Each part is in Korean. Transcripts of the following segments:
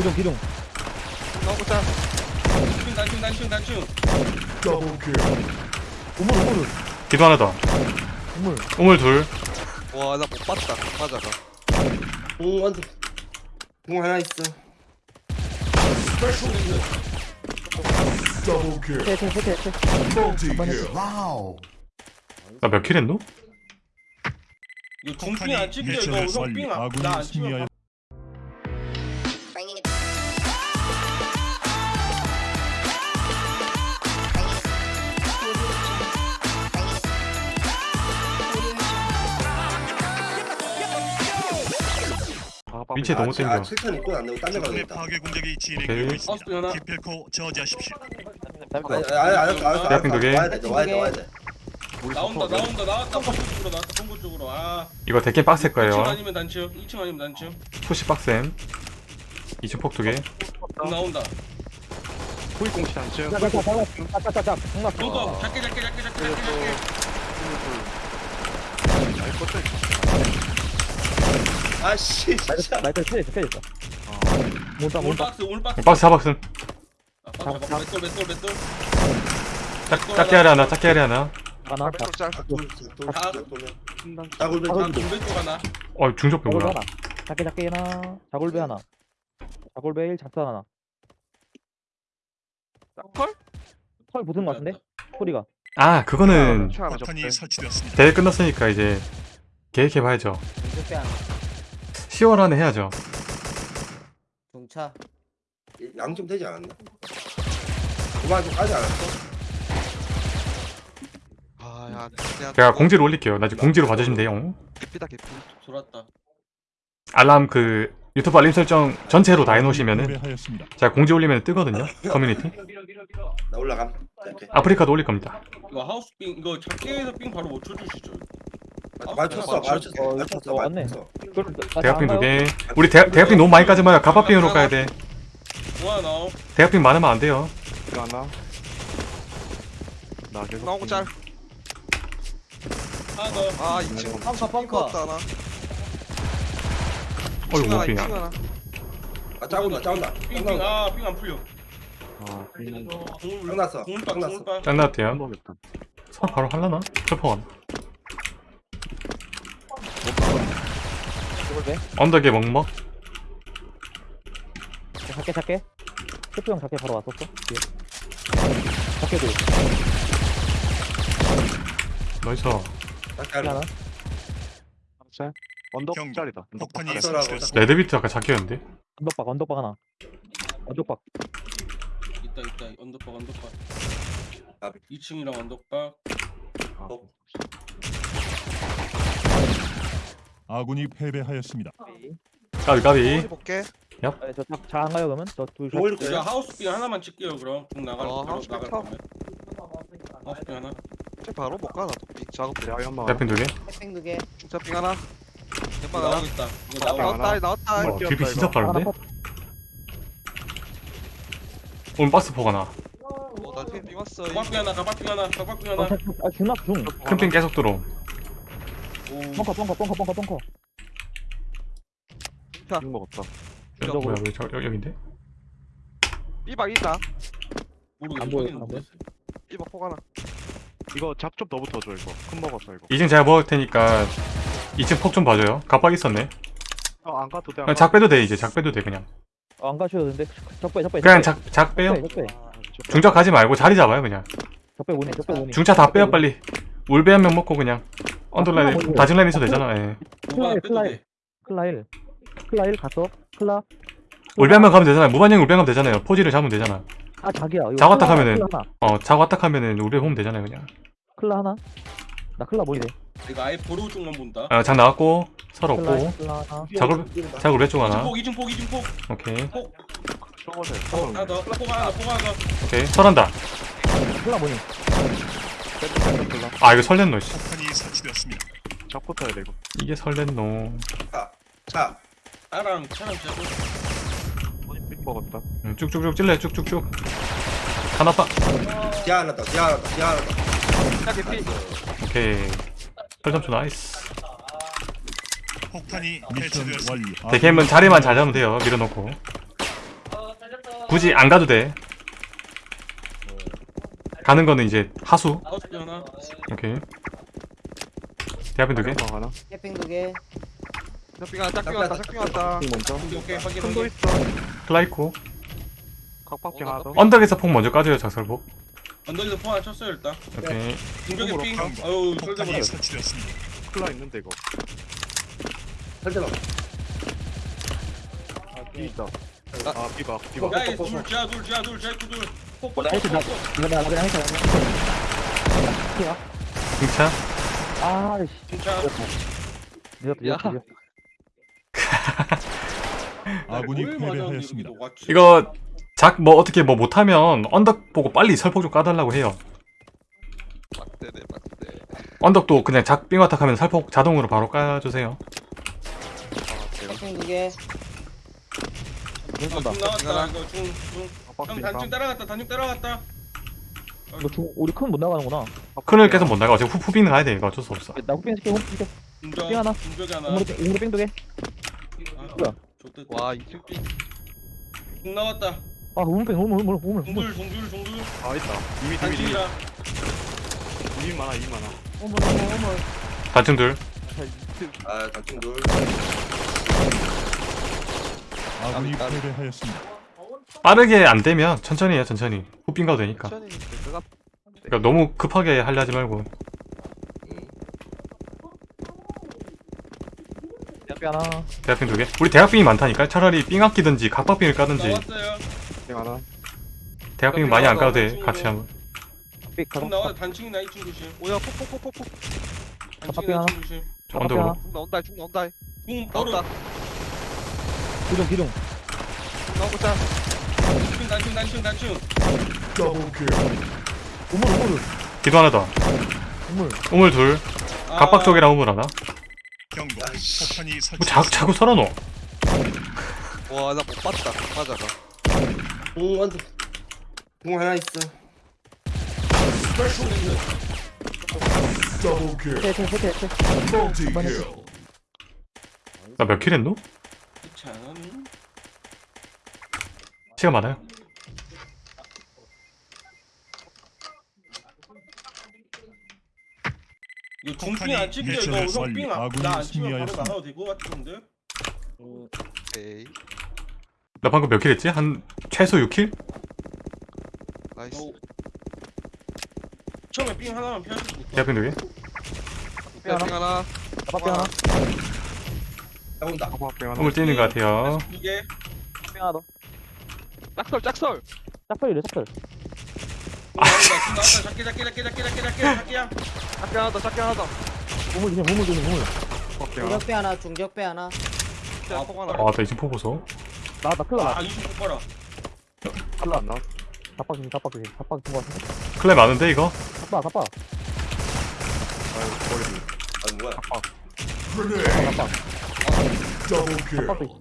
기둥 기둥. 나오자. 단층 단층 단층 단층 우물 우물. 기도 하나 더 우물. 우물 둘. 와, 나 못 봤다. 맞아가. 공 완전 공 하나 있어. 세세세세 나몇 킬 했노? 이거 중핑 안 찍혀 이거 형핑 나안 찍혀 위치 너무 땡겨 아 7천 입고 안 되고 딴데 가겠다. 파괴 공격이 오케이. 진행되고 있습니다. 하나 기필코 저지하십시오. 대학생 두 개. 와야 돼 와야 돼 와야 돼. 나온다 나온다. 나왔다. 본부 쪽으로 나왔다 본부 쪽으로. 아. 이거 대게 빡셀 2층 거예요. 아니면 단층 2층 아니면 단층. 푸시 빡셈. 2층 폭 두 개. 나온다. 후위공시 단층. 장난 이거 작게 작게 작게 작게 작게 작게 아씨 진짜. 켜져 있어 켜져 있어. 몬다 오늘 몬다 박스 오늘 박스. 박스 사박스. 아 박스 박스 맷돌 맷돌 맷돌. 짝, 작게 하려 하나 작게 하려 하나. 하나 왼쪽 짤. 다굴배 아 박스 돌배 쪽 하나 어 중적배 자골배 뭐야? 하나 작게 작게 하나. 자골배 하나. 자골배 1 작사 하나. 컬? 털? 붙은 거 같은데? 소리가. 아 그거는 차 하나 폭탄이 접대. 설치되었습니다. 대회 끝났으니까 이제 계획해봐야죠 10월 안에 해야죠. 동차. 양좀 되지 않았나? 그만 좀 까지 않았어? 아, 야, 내가 제가 공지로 올릴게요. 나중에 공지로 봐주시면 돼요. 개피다 개피. 돌았다. 알람 그 유튜브 알림 설정 전체로 다 해놓으시면은. 제가 공지 올리면 뜨거든요 커뮤니티. 나 올라감. 이렇게 아프리카도 올릴 겁니다. 이거 하우스 빙 이거 작게 해서 빙 바로 못 쳐주시죠 맞췄어 맞췄어. 어, 맞췄어. 어, 맞네. 대학빙 두개. 우리 대, 대학빙 너무 많이 까지 마요. 가파빙 으로 까야 돼. 와 나오 대학빙 많으면 안 돼요. 이거 하나. 나 계속 나오고 짤. 하나 더 아, 2층. 펑커 펑커. 하나. 어이구 층 하나, 못 하나. 아 짜온다 짜온다. 짱나온다. 빙빙아빙 안 풀려. 아, 짱났어. 공을 짱났어. 짱나왔대요. 서 바로 할라나? 철퍼원 자골배 언덕에 먹먹. 작게 작게. 스프 형 작게 바로 왔었어? 뒤에. 작게 도 나이스. 하나 짤. 언덕. 언덕 폭탄이. 레드비트 아까 작게였는데? 언덕박 언덕박 하나. 언덕박. 있다 있다. 언덕박 언덕박. 아. 2층이랑 언덕박. 어. 아군이 패배하였습니다. 까비 까비 네. 볼게. 저잘 안 가요 그러면 저둘 공 올릴 자 거야 하우스 빙 하나만 찍게요 그럼 공 나갈 어, 하우스 빙 나갈 쳐. 거면 하우스 빙 하나 쟤 바로 못 가, 나도. 비 작업 대하이 한 번. 대학빙 두개 햇빙 두개 중차빙 하나. 연막 하나. 나오겠다 이거 나오겠다 나왔다, 나왔다. 어, 딜비 진짜 빠른데? 퍼 오늘 박스 포가 나 어, 나빙 왔어. 가박빙 하나 가박빙 하나 가박빙 하나 아 중납 중 큰핑 계속 들어 오 뻥커 뻥커 뻥커 뻥커 뻥커 빙 먹었다. 뭐야 왜 저, 여, 여긴데? 삐박 있다. 모르겠어 안 보여, 안 못했어. 삐박 포 하나. 이거 작좀더 붙어줘, 이거. 큰 먹었어, 이거. 2층 제가 먹을 테니까 2층 폭 좀 봐줘요 갑박 있었네 어, 안 가도 돼. 그냥 작 빼도 돼 이제 작 빼도 돼 그냥 어, 안 가셔도 되는데 적배 적배 그냥 작, 작 빼요 적배 중작 가지 말고 자리 잡아요 그냥 적배 오니 적배 오니 중차 다 빼요 빨리 울베 한 명 먹고 그냥 언더라인 다진 라인 있어도 되잖아. 예. 뭐가 클라이, 빼도 클라이. 돼 클라 1 클라 1 갔어 클라. 울베 한 명 가면 되잖아요. 무반영 울베 가면 되잖아요. 포지를 잡으면 되잖아. 아 자기야. 이거 작았다 클라 하면은. 클라 하나. 어 자고 왔다 하면은 울베 보면 되잖아요 그냥. 클라 하나? 나 클라 뭐이래. 이거 아예 보로 쪽만 본다. 어, 작 나왔고 설 클라 없고 클라 하나. 작을 작 울베 쪽 하나. 2층폭 2층폭 2층폭. 오케이. 저거세. 어 하나 더폭 하나 폭 하나 더. 오케이. 설한다. 클라 뭐니 아 이거 설렌노 씨. 폭탄이 설치되었습니다. 잡고 타야 돼, 이거. 이게 설렌노. 자. 나랑 차랑 잡고 빙 먹었다. 음, 쭉쭉쭉 찔러 쭉쭉쭉. 하나 빠 지하 하나 더 지하 하나 더 지하 하나 더 야, 개피. 오케이. 설점수 나이스. 폭탄이 해체되었습니다. 완료. 대캠은 자리만 잘 잡으면 돼요 밀어놓고. 굳이 안 가도 돼 가는 거는 이제 하수 하나. 오케이 대합인 두개. 캠핑 두개 짝빙 하나, 짝빙 왔다, 짝빙 왔다. 먼저 오케이 오케이 확인 큰도 확인. 있어. 클라이코 각박빙 하나 더. 언덕에서 폭 먼저 까줘요 작설복 언덕에서 포 하나 쳤어요 일단. 오케이 중격의 삥. 아유 폭탄이 쏠져버려. 설치되었습니다. 클라 있는데 이거. 설정. B 있다. 아, B가, B가. 야이 둘 지하 둘 지하 둘 지하 둘. 폭폭 나 이거 나 그냥 해체 그냥 등차 아이씨 진짜. 늦었다 늦었다 늦었다 아군이 패배하였습니다. 왔지? 이거 작 뭐 어떻게 뭐 못하면 언덕 보고 빨리 설폭 좀 까달라고 해요 빡대네, 빡대. 언덕도 그냥 작 삥어탁 하면 설폭 자동으로 바로 까주세요 이거 늦었다 중 나왔다. 이거 중 중. 형 단중 따라갔다. 단중 따라갔다. 이거 중 우리 큰 못 나가는구나 큰을 계속 못 나가 어차피 후, 후비는 가야 돼 이거 어쩔 수 없어 나 후핑 시켜 후핑 시켜 중격. 삥 하나. 중격이 하나. 우물에 뺑- 우물에 뺑 두개 아, 뭐야? 좋댔다. 와, 2층 B. 중 나왔다. 아 우물 뺑 우물 우물 우물 우물 중둘 중둘 중둘. 아, 있다. 이미, 이미, 이미. 단중이라. 이미 많아, 이미 많아. 어머 어머 어머 단층 둘 아, 단층 둘. 아군이 패배하였습니다. 빠르게 안 되면 천천히 해요 천천히 후빈 가도 되니까 그러니까 너무 급하게 하려 하지 말고 대학비 하나 대학빙 두개 우리 대학빙이 많다니까 차라리 삥 아끼든지 각박빙을 까든지 나왔어요. 대학빙 많이 안 까도 돼 같이 가방 나와 단층이나 2층 조심. 오야, 폭폭폭폭폭. 단층이나 2층 조심. 언덕으로 중 나온다, 중 나온다. 중 바로. 나온다. 기둥 기둥 나오자. 단층. 우물 우물 기도 하나 더 우물 우물 둘 아, 각박 쪽이랑 우물 하나 경고. 폭탄이 뭐 자. 자꾸 설어놓어 와, 나 못 봤다. 맞아가. 공 완전. 공 하나 있어. 해체 해체 해체 해체 한번 해체 나몇 킬 했노? 괜찮아. 시간 많아요 이거 중핑 안 찍혀 이거 예측을 형삥 완료. 아군이 나안 치면 바로. 나가도 되고 같은데. 에이. 나 방금 몇 킬 했지? 한 최소 6킬? 나이스. 어. 처음에 삥 하나만 피할 수 있어. 대학빙 두개 빙 하나. 가방비 하나 나온다. 각박빙 하나. 뛰는 것 같아요 이게 뺑 하나 더 짝설, 짝설. 나온다. 나온다. 작게 작게 작게 작게 작게 작게 작게야. 작게 하나 더, 작게 하나 더. 우물 조심 우물 하나. 중격배 하나 중격배 하나 아, 폭 하나. 아나 이제 포 보소 나나 큰일 나아 이거 못 봐라. 칼라 안 나와. 갑박 조심 갑박 조심 갑박 준거 같은데 클랩 많은데 이거? 갑박 갑박 아유, 머리. 아, 뭐야.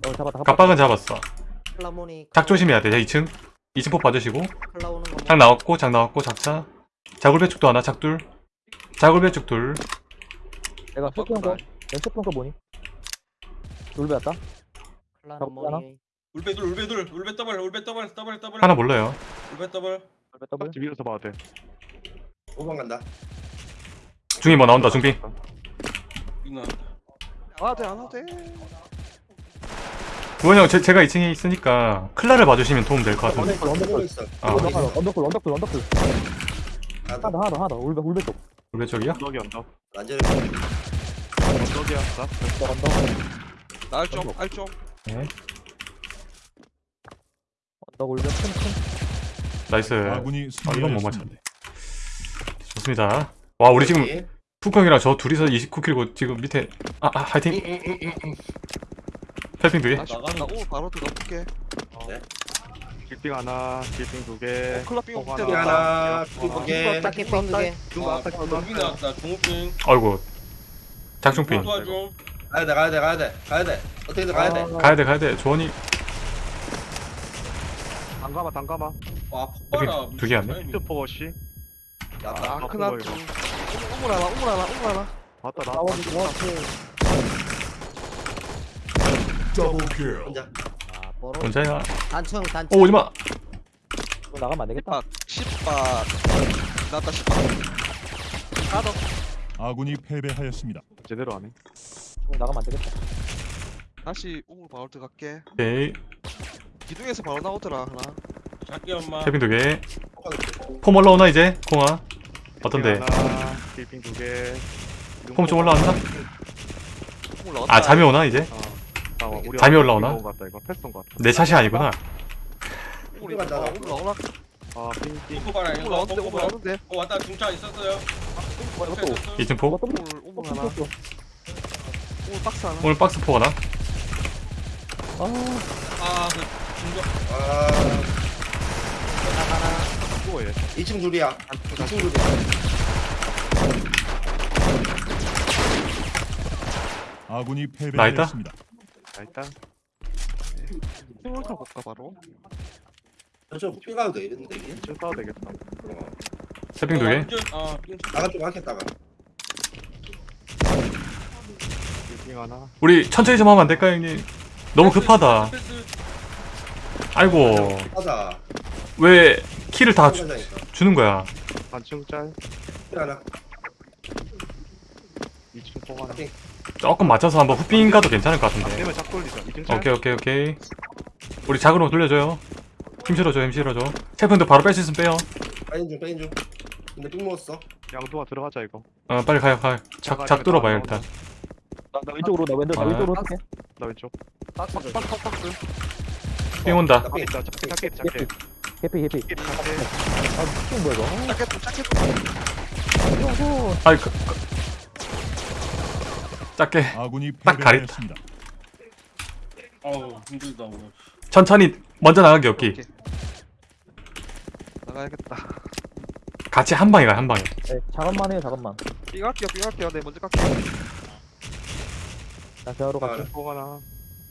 어 잡았다 각박은 잡았어 작 조심해야 돼 2층 2층 폭 봐주시고 작 나왔고 작 나왔고 작차 자굴배축도 하나 작 둘 자굴배축 내가 쇼핑 거 내가 쇼핑 거 뭐니 놀배 왔다 하나? 모니 울베들 울베들 울베 더블 울베 더블 더블 더블. 하나 몰라요 울베 더블. 놀배 더블 집 위에서 봐야 돼. 도망간다. 중이 뭐 나온다 중빙 이나. 안 와도 돼, 안 와도 돼. 구원이 형 제, 제가 2층에 있으니까 클라를 봐주시면 도움 될 것 같은데 언덕 언덕 보고 있어. 아 언덕 나도. 하나 더 하나 더 하나 더 울배 울배 쪽 울배 쪽이요? 언덕이 언덕. 완전히. 언덕이야, 나. 언덕 언덕 날 좀, 알 좀. 네 언덕 울배 큰큰 나이스 아군이 아 이건 못. 맞췄네 좋습니다 와 우리 지금 푸형이랑 저 둘이서 29킬고 지금 밑에 아, 아 화이팅 펠핑 두개 나, 나 오늘 바로 들어볼게. 길빙 하나, 길빙 두 개. 클럽 빙 폭 밑에 하나. 하나, 어, 두개 짝게 뺑두개 중거 아까 아, 여기 나왔다. 중핑. 아이고 작중핑 도와줘. 가야 돼, 가야 돼, 가야 돼, 가야 돼. 어떻게든 가야 돼. 가야 돼 가야 돼 조원이 담가마, 담가마. 와 폭발아. 두개 왔네. 히트포거시. 나다. 아, 크나 좀. 우물 하나, 우물 하나, 우물 하나. 맞다, 나. 나와주고 혼자. 뭐로? 혼자야 단층 단층. 오 오지마. 이거 나가면 안 되겠다. 10박 10박. 나왔다 10박. 하더 아군이 패배하였습니다. 제대로 하네. 이거 나가면 안 되겠다. 다시 우물 바로 들어갈게. 오케이. 기둥에서 바로 나오더라 하나. 작게 엄마. 캐빈 두개. 폼 올라오나 이제? 공아? 어떤데? 하나 두개. 폼 좀 올라왔나? 우물 나왔다. 아 잠이 오나 이제 아, 어, 우리 잠이 올라오나? 이거 같다 이거. 패스온 것 같다 내 샷이 아니구나. 우물 나오나? 아 봐라 우물 이거 어 뭐야 이것도 있었어요. 2층 포? 아그 중저 아. 또 얘. 2층 줄이야. 2층 줄이야. 아군이 패배하였습니다. 자 일단. 우물 타고 볼까 바로? 저 후피 가도 되겠는데 이게? 좀 싸워도 되겠다. 어. 세핑 두개? 어 빙- 나가 좀 하겠다가. 하나. 우리 천천히 좀 하면 안 될까요 형님? 너무 급하다. 아이고. 하자 왜 키를 다 주, 하자니까. 주는 거야? 반층 짤. 하나. 2층 포 하나 조금 맞춰서 한번 후핑 가도 괜찮을 것안 같은데 되면 작 돌리자 2층 짤 오케이 오케이 오케이 우리 작으로 돌려줘요 힘 실어줘 힘 실어줘 체프인데 바로 뺄 수 있으면 빼요 빼인 중 빼인 중 근데 삥 먹었어 양도가 들어가자 이거 어 빨리 가요 가요 작, 작 뚫어봐요 일단 나, 나 왼쪽으로 나 왼쪽 나 아. 왼쪽으로 할게 나 왼쪽 줘. 삥 온다 나 삥. 있다 작게 작게 작게 작게 작게 아 뭐야 이거 짜켓 짜켓 아이 그, 그. 작게 딱. 패배하였습니다. 어우 힘들다 오늘 천천히 먼저 나가기 없기 오케이. 나가야겠다 같이 한 방에 가한 방에 네, 작업만 해요 작업만 삐 갈게요 삐 갈게요 네 먼저 갈게요 나 대화로 갈게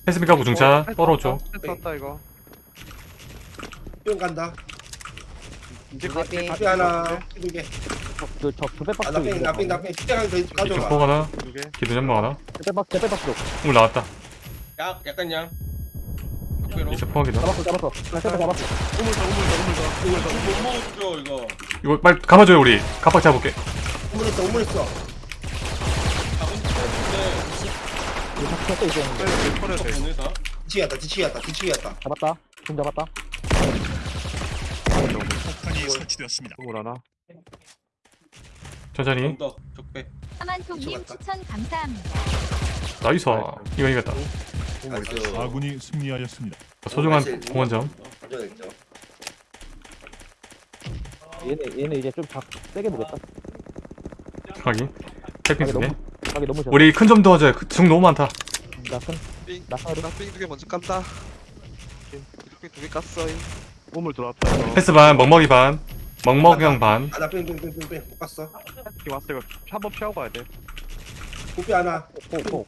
패스미 가고 중차 떨어져 패스 왔다 이거 삥 간다 이제 두 개, 후피 하나 두개. 두배 박스 아나삥나삥나삥 후피 하나 더 이쪽 가져가 포 하나? 두 개. 기둥 연막 하나 제빼 박스 제빼 박스. 물 나왔다. 약 약간 양. 이쪽 포 하기도 잡았어 잡았어. 나 우물다 우물다 못 먹어주죠 이거. 이거 빨리 감아줘요 우리. 갑박 잡을게. 우물 있어 우물 있어. 작은 패스인데 이거 잡혔어 이제. 네, 털어야 돼. 보내다 뒤치기였다 뒤치기였다 뒤치기였다. 잡았다. 좀 잡았다 폭탄이 설치되었습니다. 우물 하나? 천천히 좀더 적배. 하만통님 미쳐봤다. 추천 감사합니다. 나이스. 이거 이겼다 아군이 승리하였습니다. 소중한 공원점. 가져냈죠. 얘네 얘네 이제 좀작 세게 보겠다. 패핑 가기 두개 우리 큰 점 도와줘요. 그- 중 너무 많다. 나큰 삥 나사로 나삥 두개 먼저 깐다. 이렇게 두개 깠어 우물 들어왔다 이거 패스 반 먹먹이 반 먹먹형 반 아나삥삥삥삥삥 못 갔어 지금 왔어 이거 한번 피하고 가야 돼 후피 하나 포포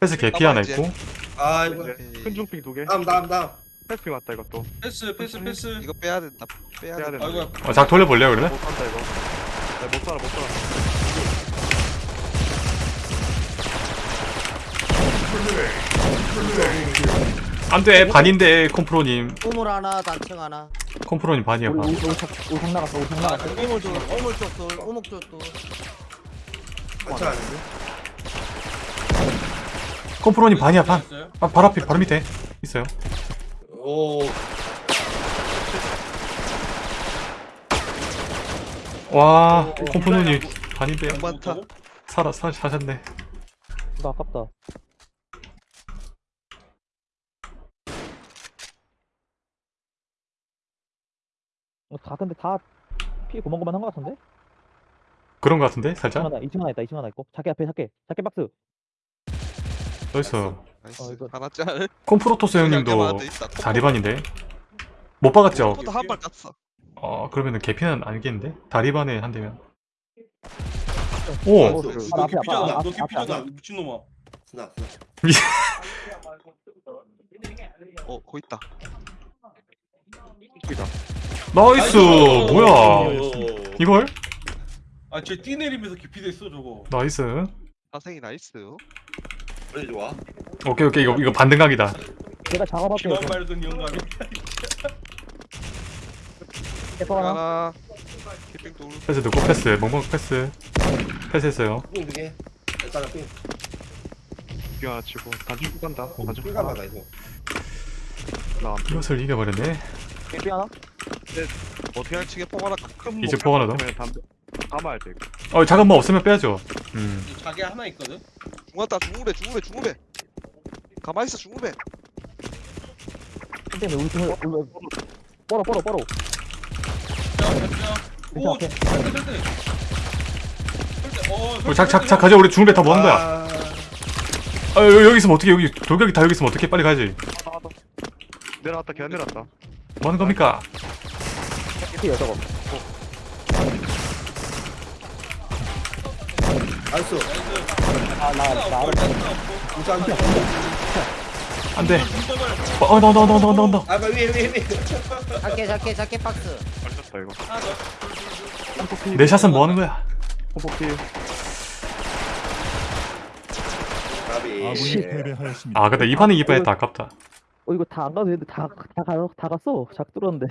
패스 개피 하나 있고 아이고 큰 중핑 두 개 다음 다음 다음 패스핑 왔다 이것도 패스 패스 패스 이거 빼야 된다 빼야 빼야 된다 된다 아이고 어, 작 돌려볼래요 그러면? 못 산다 이거 야, 못 살아 못 살아 안돼 반인데 콤프로님 우물 하나 단층 하나. 콤프로님 반이야 반 우리 우리 상 나갔어 우리 상아 나갔어 우물 둘 우물 쪽둘 우물 쪽둘 괜찮은데 콤프로님 반이야 반? 아, 바로 앞에 바로 밑에 있어요 오 와 콤프로님 반인데 살아 사, 사셨네 나 아깝다 어, 다 근데 다 피 고만고만 한거 같은데? 그런 거 같은데 2층 살짝 하나 2층 하나 있다 2층 하나 있고. 자기 앞에 자기 자기 박스. nice nice. 어, 이거- 하나 짤 콤프로토스 형님도 자리반인데? 못 박았죠? 포도 한발 깠어. 어 그러면은 개피는 아니겠는데? 다리반에 한 대면. 오! 어, 그- 그- 너 앞에, 앞에, 앞에, 너 앞에, 앞에. 미친놈아. 스나 어 거기 있다 nice! 뭐야? 이걸? 아쟤 뛰내리면서 개피됐어 저거. nice. 사생이 nice. 그래 좋아. 오케이 오케이. 이거 이거 반등각이다. 내가 작업할게요. 기만 말든 영감이. 캐퍼 하나. 패스 듣고 패스. 멍멍 패스. 패스했어요. 삥 두 개. 일단 삥. 길빙 하나 치고 단축 간다. 단축 삥 가봐가 이거. 나 이것을 이겨버렸네 캐피 하나. 어떻게 할지 치게 포 하나 큰 이제 포 하나 더? 감아야 돼 이거 어 작은 뭐 없으면 빼야죠 음 자기 하나 있거든. 중간다 중후배 중후배 중후배 가만히 있어 중후배 근데 우리 팀을 우리 뻘어 뻘어 뻘어. 오, 설대. 설대. 어, 작작. 작 가져 우리 중배 다 뭐하는 거야 아, 아 여기, 여기 있으면 어떻게 여기 돌격이 다 여기 있으면 어떻게 빨리 가야지 내려왔다 걔 내려왔다 뭐하는 겁니까 캐피요 저거. 나이스. 아나나 알아. 진짜 안 돼. 안돼 어 나온다 나온다 나온다 나온다 아, 위에 위에 위에. 작게 작게 작게 박스 걸렸다 이거. 내 샷은 뭐하는 거야. 아군이 패배하였습니다. 아 근데 이 판은 이겼다 아깝다 어 이거 다 안 가도 되는데 다 다 가, 다 갔어. 작 뚫었는데.